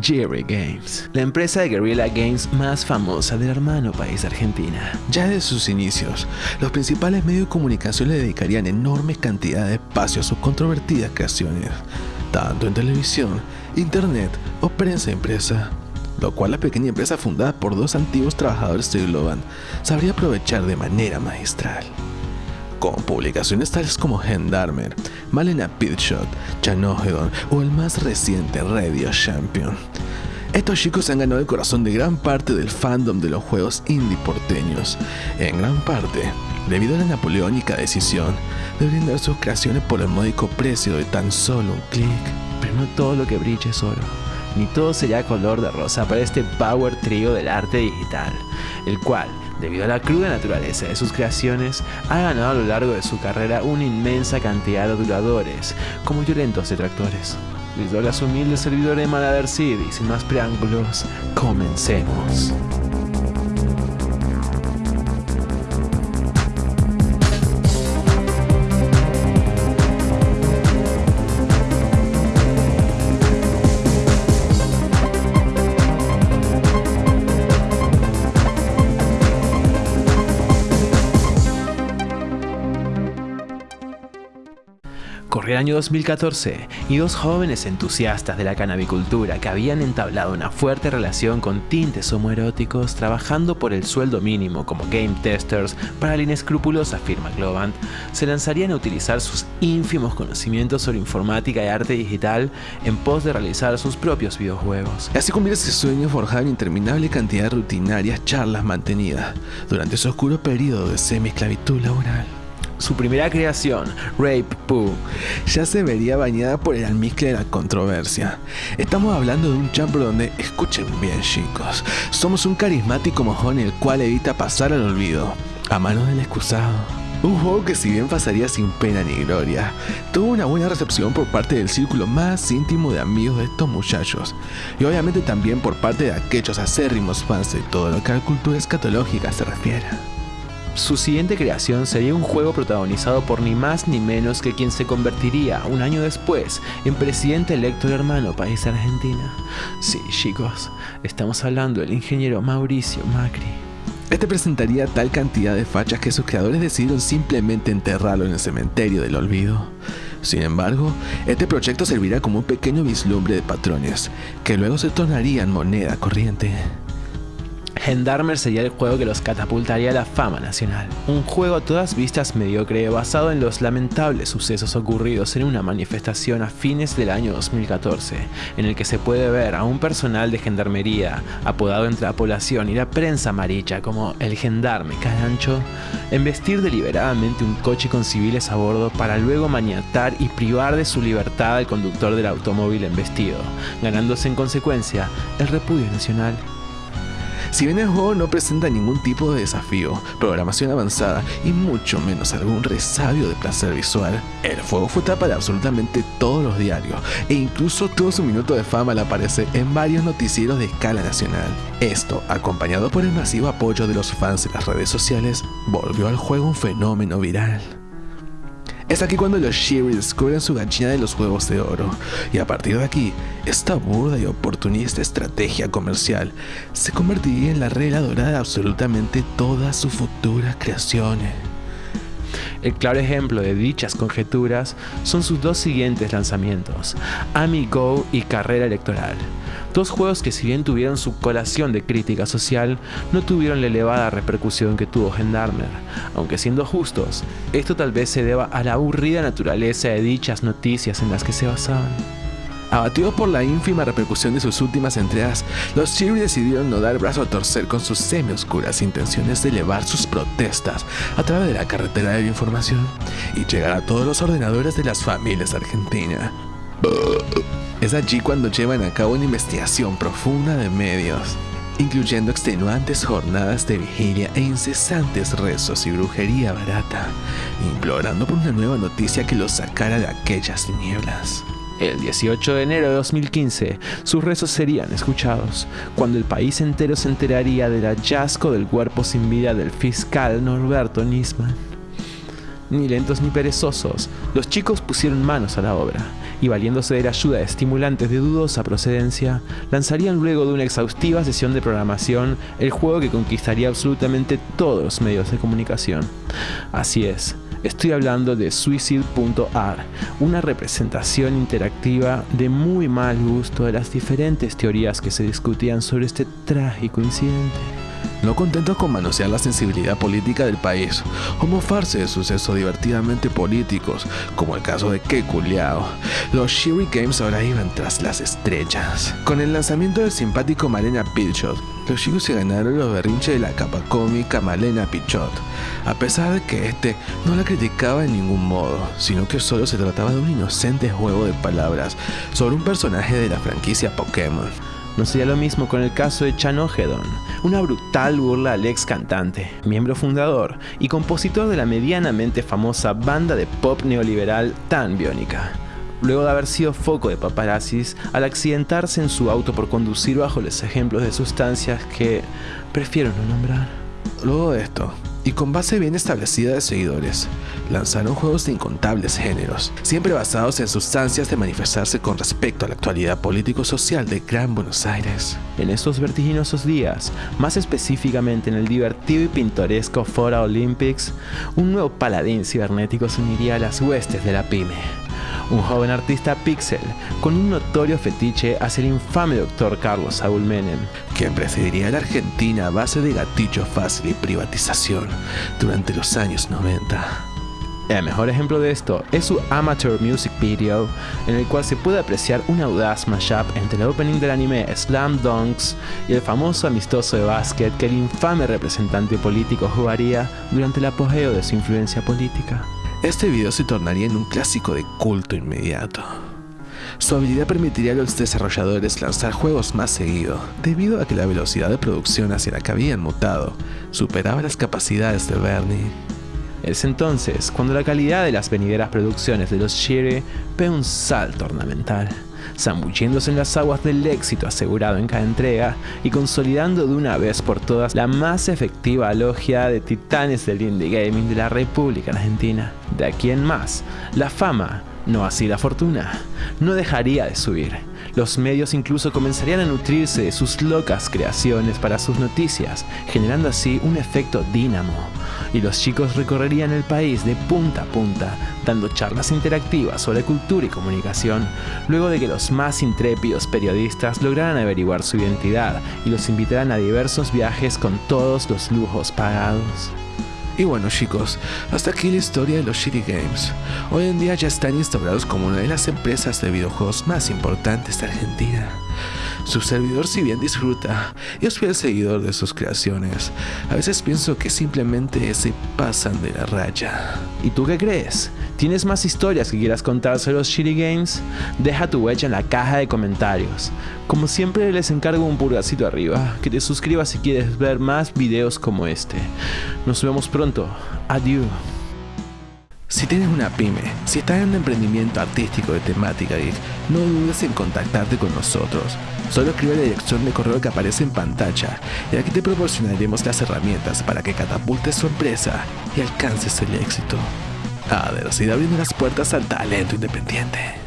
Jerry Games, la empresa de Guerrilla Games más famosa del hermano país Argentina. Ya desde sus inicios, los principales medios de comunicación le dedicarían enormes cantidades de espacio a sus controvertidas creaciones, tanto en televisión, internet o prensa impresa lo cual la pequeña empresa fundada por dos antiguos trabajadores de Globan sabría aprovechar de manera magistral. Con publicaciones tales como Gendarmer, Malena Pitshot, Chanohedon o el más reciente Radio Champion. Estos chicos han ganado el corazón de gran parte del fandom de los juegos indie porteños, en gran parte debido a la napoleónica decisión de brindar sus creaciones por el módico precio de tan solo un clic. Pero no todo lo que brilla es oro ni todo sería color de rosa para este power trio del arte digital, el cual, debido a la cruda naturaleza de sus creaciones, ha ganado a lo largo de su carrera una inmensa cantidad de aduladores, como violentos detractores. Les doy las humildes servidores de Malader City y sin más preámbulos, comencemos. El año 2014 y dos jóvenes entusiastas de la cannabicultura que habían entablado una fuerte relación con tintes homoeróticos trabajando por el sueldo mínimo como game testers para la inescrupulosa firma Globant, se lanzarían a utilizar sus ínfimos conocimientos sobre informática y arte digital en pos de realizar sus propios videojuegos. Así comienza ese sueño forjado en interminable cantidad de rutinarias charlas mantenidas durante ese oscuro periodo de semi-esclavitud laboral. Su primera creación, Rape Poo, ya se vería bañada por el almizcle de la controversia. Estamos hablando de un jumper donde, escuchen bien chicos, somos un carismático mojón el cual evita pasar al olvido, a manos del excusado. Un juego que si bien pasaría sin pena ni gloria, tuvo una buena recepción por parte del círculo más íntimo de amigos de estos muchachos, y obviamente también por parte de aquellos acérrimos fans de todo lo que a la cultura escatológica se refiere. Su siguiente creación sería un juego protagonizado por ni más ni menos que quien se convertiría un año después en presidente electo del hermano país Argentina. Sí, chicos, estamos hablando del ingeniero Mauricio Macri. Este presentaría tal cantidad de fachas que sus creadores decidieron simplemente enterrarlo en el cementerio del olvido. Sin embargo, este proyecto servirá como un pequeño vislumbre de patrones, que luego se tornarían moneda corriente. Gendarmer sería el juego que los catapultaría a la fama nacional. Un juego a todas vistas mediocre basado en los lamentables sucesos ocurridos en una manifestación a fines del año 2014, en el que se puede ver a un personal de gendarmería, apodado entre la población y la prensa amarilla como el gendarme carancho, embestir deliberadamente un coche con civiles a bordo para luego maniatar y privar de su libertad al conductor del automóvil embestido, ganándose en consecuencia el repudio nacional. Si bien el juego no presenta ningún tipo de desafío, programación avanzada y mucho menos algún resabio de placer visual, el juego fue tapa de absolutamente todos los diarios e incluso tuvo su minuto de fama al aparecer en varios noticieros de escala nacional. Esto, acompañado por el masivo apoyo de los fans en las redes sociales, volvió al juego un fenómeno viral. Es aquí cuando los Shiri descubren su gallina de los huevos de oro, y a partir de aquí, esta burda y oportunista estrategia comercial se convertiría en la regla dorada de absolutamente todas sus futuras creaciones. El claro ejemplo de dichas conjeturas son sus dos siguientes lanzamientos, Amigo y Carrera Electoral, Dos juegos que si bien tuvieron su colación de crítica social, no tuvieron la elevada repercusión que tuvo Gendarmer, aunque siendo justos, esto tal vez se deba a la aburrida naturaleza de dichas noticias en las que se basaban. Abatidos por la ínfima repercusión de sus últimas entregas, los Cheery decidieron no dar brazo a torcer con sus semi-oscuras intenciones de elevar sus protestas a través de la carretera de la información y llegar a todos los ordenadores de las familias argentinas. Es allí cuando llevan a cabo una investigación profunda de medios, incluyendo extenuantes jornadas de vigilia e incesantes rezos y brujería barata, implorando por una nueva noticia que los sacara de aquellas tinieblas. El 18 de enero de 2015, sus rezos serían escuchados, cuando el país entero se enteraría del hallazgo del cuerpo sin vida del fiscal Norberto Nisman. Ni lentos ni perezosos, los chicos pusieron manos a la obra y valiéndose de la ayuda de estimulantes de dudosa procedencia, lanzarían luego de una exhaustiva sesión de programación el juego que conquistaría absolutamente todos los medios de comunicación. Así es, Estoy hablando de Suicide.ar, una representación interactiva de muy mal gusto de las diferentes teorías que se discutían sobre este trágico incidente. No contentos con manosear la sensibilidad política del país o mofarse de sucesos divertidamente políticos, como el caso de Kekuliao, los Shiri Games ahora iban tras las estrellas. Con el lanzamiento del simpático Malena Pichot, los chicos se ganaron los berrinches de la capa cómica Malena Pichot, a pesar de que este no la criticaba en ningún modo, sino que solo se trataba de un inocente juego de palabras sobre un personaje de la franquicia Pokémon. No sería lo mismo con el caso de Chan una brutal burla al ex cantante, miembro fundador y compositor de la medianamente famosa banda de pop neoliberal Tan Biónica. Luego de haber sido foco de paparazzis al accidentarse en su auto por conducir bajo los ejemplos de sustancias que prefiero no nombrar. Luego de esto, y con base bien establecida de seguidores, lanzaron juegos de incontables géneros, siempre basados en sustancias de manifestarse con respecto a la actualidad político-social de Gran Buenos Aires. En estos vertiginosos días, más específicamente en el divertido y pintoresco Fora Olympics, un nuevo paladín cibernético se uniría a las huestes de la pyme un joven artista pixel con un notorio fetiche hacia el infame doctor Carlos Saúl Menem, quien presidiría la Argentina a base de gatillo fácil y privatización durante los años 90. El mejor ejemplo de esto es su Amateur Music Video, en el cual se puede apreciar un audaz mashup entre el opening del anime Slam Dunks y el famoso amistoso de básquet que el infame representante político jugaría durante el apogeo de su influencia política. Este video se tornaría en un clásico de culto inmediato. Su habilidad permitiría a los desarrolladores lanzar juegos más seguido, debido a que la velocidad de producción hacia la que habían mutado superaba las capacidades de Bernie. Es entonces cuando la calidad de las venideras producciones de los Shire ve un salto ornamental zambulliéndose en las aguas del éxito asegurado en cada entrega y consolidando de una vez por todas la más efectiva logia de titanes del indie gaming de la República Argentina. De aquí en más, la fama, no así la fortuna, no dejaría de subir los medios incluso comenzarían a nutrirse de sus locas creaciones para sus noticias, generando así un efecto dínamo. Y los chicos recorrerían el país de punta a punta, dando charlas interactivas sobre cultura y comunicación, luego de que los más intrépidos periodistas lograran averiguar su identidad y los invitaran a diversos viajes con todos los lujos pagados. Y bueno chicos, hasta aquí la historia de los Shitty Games. Hoy en día ya están instaurados como una de las empresas de videojuegos más importantes de Argentina. Su servidor si bien disfruta y es fiel seguidor de sus creaciones, a veces pienso que simplemente se pasan de la raya. ¿Y tú qué crees? ¿Tienes más historias que quieras contar sobre los Shitty Games? Deja tu huella en la caja de comentarios. Como siempre les encargo un purgacito arriba, que te suscribas si quieres ver más videos como este. Nos vemos pronto. Adiós. Si tienes una pyme, si estás en un emprendimiento artístico de temática geek, no dudes en contactarte con nosotros. Solo escribe la dirección de correo que aparece en pantalla y aquí te proporcionaremos las herramientas para que catapultes su empresa y alcances el éxito. A ver, si abriendo las puertas al talento independiente.